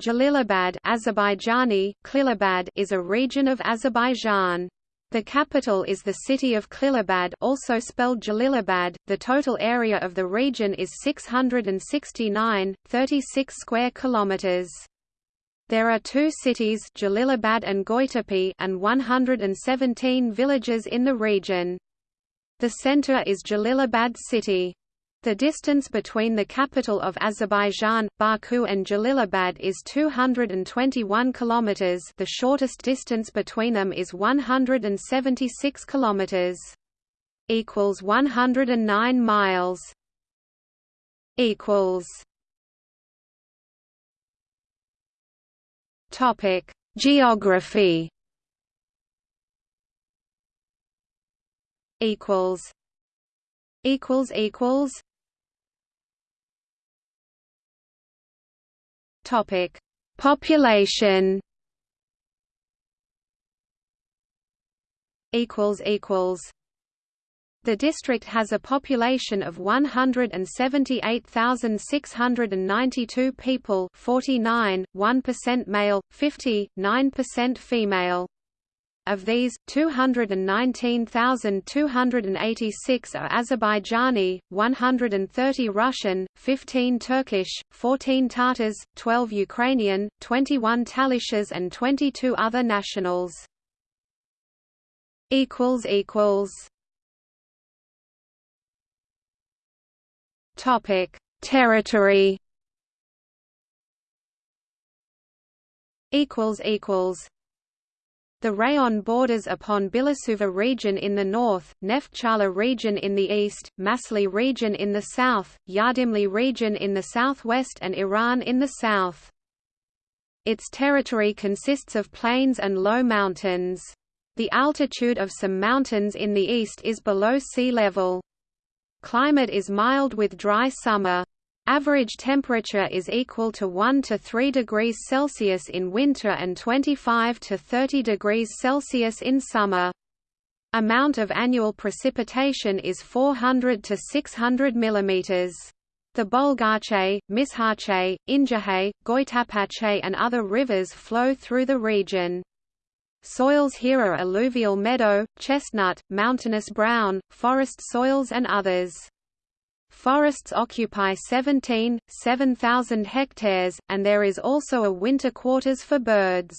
Jalilabad Azerbaijani, Klilabad is a region of Azerbaijan. The capital is the city of Klilabad also spelled Jalilabad. The total area of the region is 669.36 square kilometers. There are two cities Jalilabad and Goytepe and 117 villages in the region. The center is Jalilabad city. The distance between the capital of Azerbaijan, Baku and Jalilabad is 221 kilometers. The shortest distance between them is 176 kilometers. equals 109 miles. equals Topic: Geography equals equals equals Topic: Population. Equals equals. The district has a population of 178,692 people 49, 1% male, 50, 9% female. Of these, 219,286 are Azerbaijani, 130 Russian, 15 Turkish, 14 Tatars, 12 Ukrainian, 21 Talishas and 22 other nationals. Topic: Territory. Equals equals. The rayon borders upon Bilasuvar region in the north, Neftchala region in the east, Masally region in the south, Yardimli region in the southwest and Iran in the south. Its territory consists of plains and low mountains. The altitude of some mountains in the east is below sea level. Climate is mild with dry summer. Average temperature is equal to 1 to 3 degrees Celsius in winter and 25 to 30 degrees Celsius in summer. Amount of annual precipitation is 400 to 600 mm. The Bolgache, Mishache, Injahe, Goytapache and other rivers flow through the region. Soils here are alluvial meadow, chestnut, mountainous brown, forest soils and others. Forests occupy 17, 7,000 hectares, and there is also a winter quarters for birds.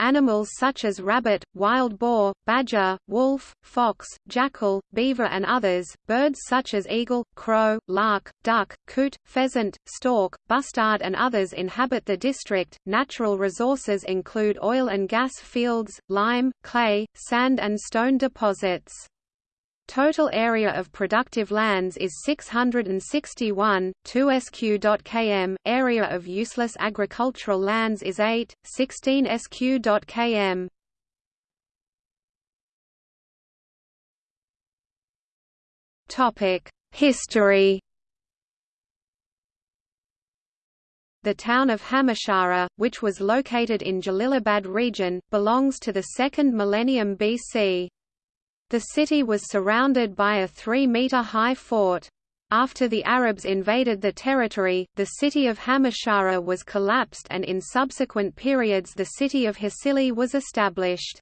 Animals such as rabbit, wild boar, badger, wolf, fox, jackal, beaver and others, birds such as eagle, crow, lark, duck, coot, pheasant, stork, bustard and others inhabit the district. Natural resources include oil and gas fields, lime, clay, sand and stone deposits. Total area of productive lands is 661, 2 sq.km, area of useless agricultural lands is 8, 16 sq.km. History The town of Hamashara, which was located in Jalilabad region, belongs to the 2nd millennium BC. The city was surrounded by a three-metre-high fort. After the Arabs invaded the territory, the city of Hamashara was collapsed and in subsequent periods the city of Hasili was established.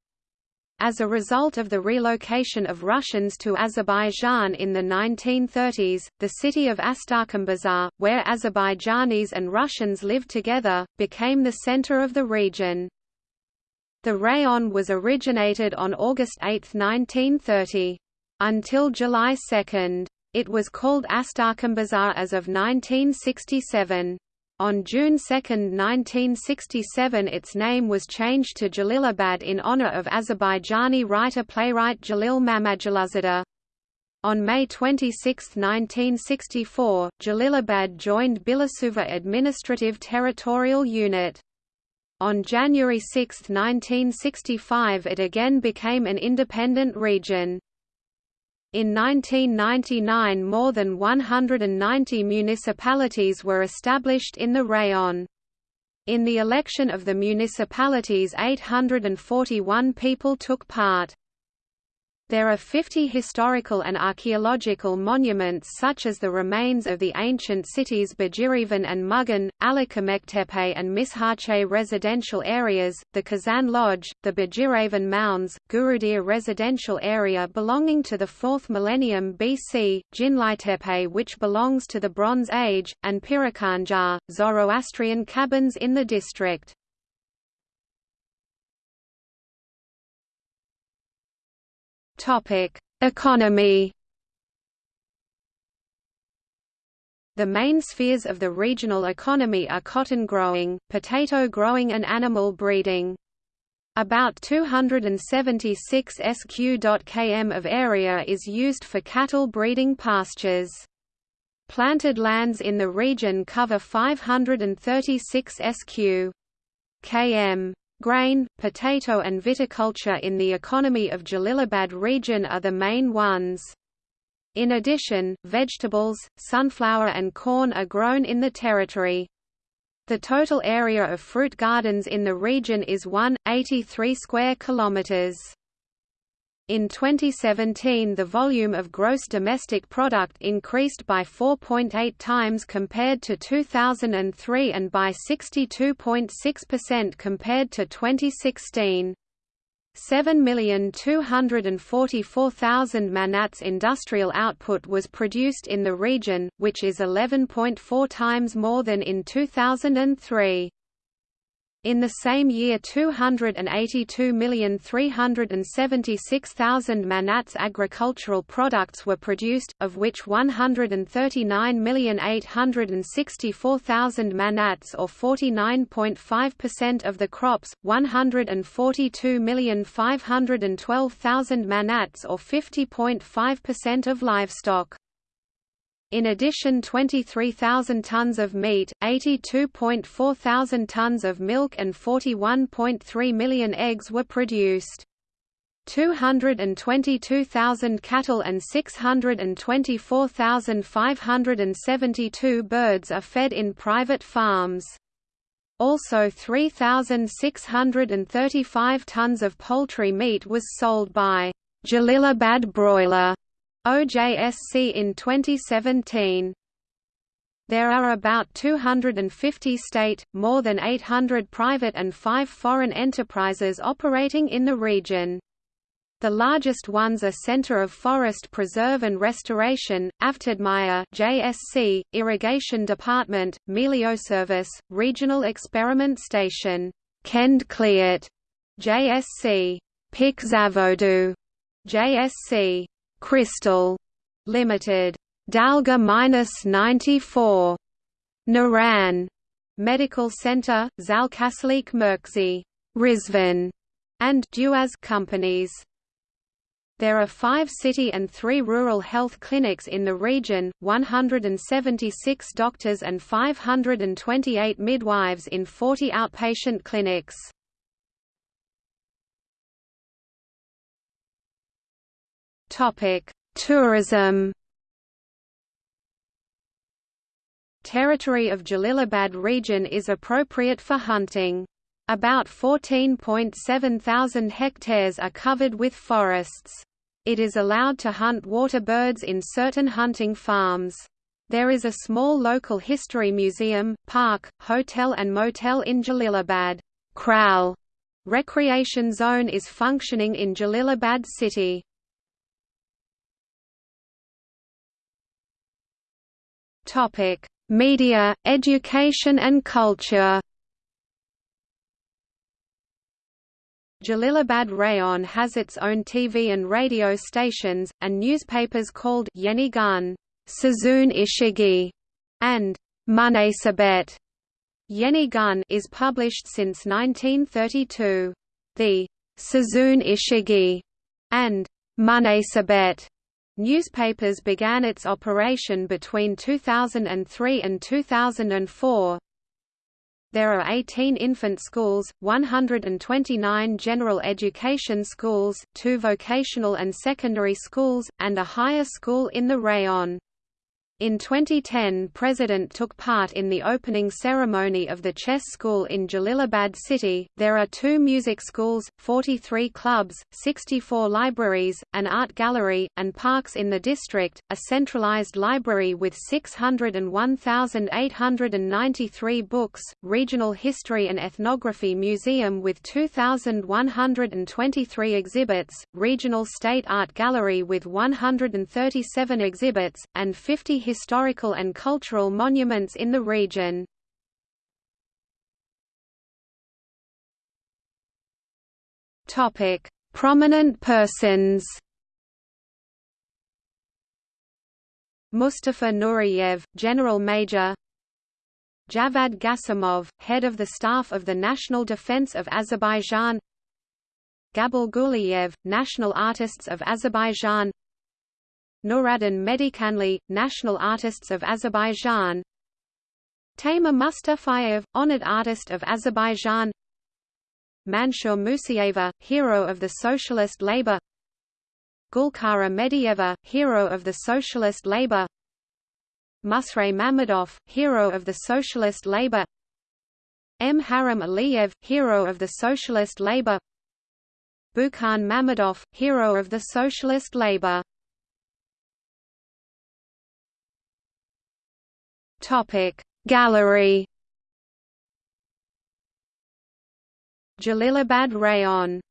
As a result of the relocation of Russians to Azerbaijan in the 1930s, the city of Astarkhanbazar, where Azerbaijanis and Russians lived together, became the center of the region. The rayon was originated on August 8, 1930. Until July 2. It was called Astarkhanbazar as of 1967. On June 2, 1967 its name was changed to Jalilabad in honor of Azerbaijani writer-playwright Jalil Mammadguluzadeh. On May 26, 1964, Jalilabad joined Bilasuvar Administrative Territorial Unit. On January 6, 1965 it again became an independent region. In 1999 more than 190 municipalities were established in the rayon. In the election of the municipalities 841 people took part. There are 50 historical and archaeological monuments such as the remains of the ancient cities Bajirivan and Mugan, Alakamektepe and Mishache residential areas, the Kazan Lodge, the Bajiravan Mounds, Gurudir residential area belonging to the 4th millennium BC, Jinlaitepe which belongs to the Bronze Age, and Pirakanjar, Zoroastrian cabins in the district. Economy. The main spheres of the regional economy are cotton growing, potato growing and animal breeding. About 276 sq.km of area is used for cattle breeding pastures. Planted lands in the region cover 536 sq. km. Grain, potato and viticulture in the economy of Jalilabad region are the main ones. In addition, vegetables, sunflower and corn are grown in the territory. The total area of fruit gardens in the region is 1.83 square kilometers. In 2017 the volume of gross domestic product increased by 4.8 times compared to 2003 and by 62.6% compared to 2016. 7,244,000 manats industrial output was produced in the region, which is 11.4 times more than in 2003. In the same year 282,376,000 manats agricultural products were produced, of which 139,864,000 manats or 49.5% of the crops, 142,512,000 manats or 50.5% of livestock. In addition 23,000 tons of meat, 82.4 thousand tons of milk and 41.3 million eggs were produced. 222,000 cattle and 624,572 birds are fed in private farms. Also 3,635 tons of poultry meat was sold by Jalilabad Broiler OJSC in 2017. There are about 250 state, more than 800 private and 5 foreign enterprises operating in the region. The largest ones are Center of Forest Preserve and Restoration, Avtodmaya JSC, Irrigation Department, Melioservice, Regional Experiment Station, Kendkliat JSC, Pikzavodu JSC, Crystal Limited, Dalga minus 94, Naran Medical Center, Zalkaslik Merkzy, Rizvan, and Duaz companies. There are five city and three rural health clinics in the region, 176 doctors and 528 midwives in 40 outpatient clinics. Tourism. Territory of Jalilabad region is appropriate for hunting. About 14.7 thousand hectares are covered with forests. It is allowed to hunt water birds in certain hunting farms. There is a small local history museum, park, hotel and motel in Jalilabad. Kral recreation zone is functioning in Jalilabad city. Topic: Media, education and culture. Jalilabad Rayon has its own TV and radio stations, and newspapers called Yeni Gun, Sazun Ishigi, and Munasabet. Yeni Gun is published since 1932. The Sazun Ishigi and Munasabet Newspapers began its operation between 2003 and 2004. There are 18 infant schools, 129 general education schools, two vocational and secondary schools, and a higher school in the rayon. In 2010 President took part in the opening ceremony of the chess school in Jalilabad city. There are two music schools, 43 clubs, 64 libraries, an art gallery, and parks in the district, a centralized library with 601,893 books, regional history and ethnography museum with 2,123 exhibits, regional state art gallery with 137 exhibits, and 50 historical and cultural monuments in the region. Topic: Prominent persons. Mustafa Nuriyev, General Major Javad Gasimov, Head of the Staff of the National Defense of Azerbaijan Gabul Guliyev, National Artists of Azerbaijan Nuruddin Medikanli, National Artists of Azerbaijan. Taymur Mustafayev, Honored Artist of Azerbaijan. Mansur Musayeva, Hero of the Socialist Labour Gulkara Medieva, Hero of the Socialist Labour Musray Mammadov, Hero of the Socialist Labour M. Haram Aliyev, Hero of the Socialist Labour Bukhan Mammadov, Hero of the Socialist Labour Gallery. Jalilabad Rayon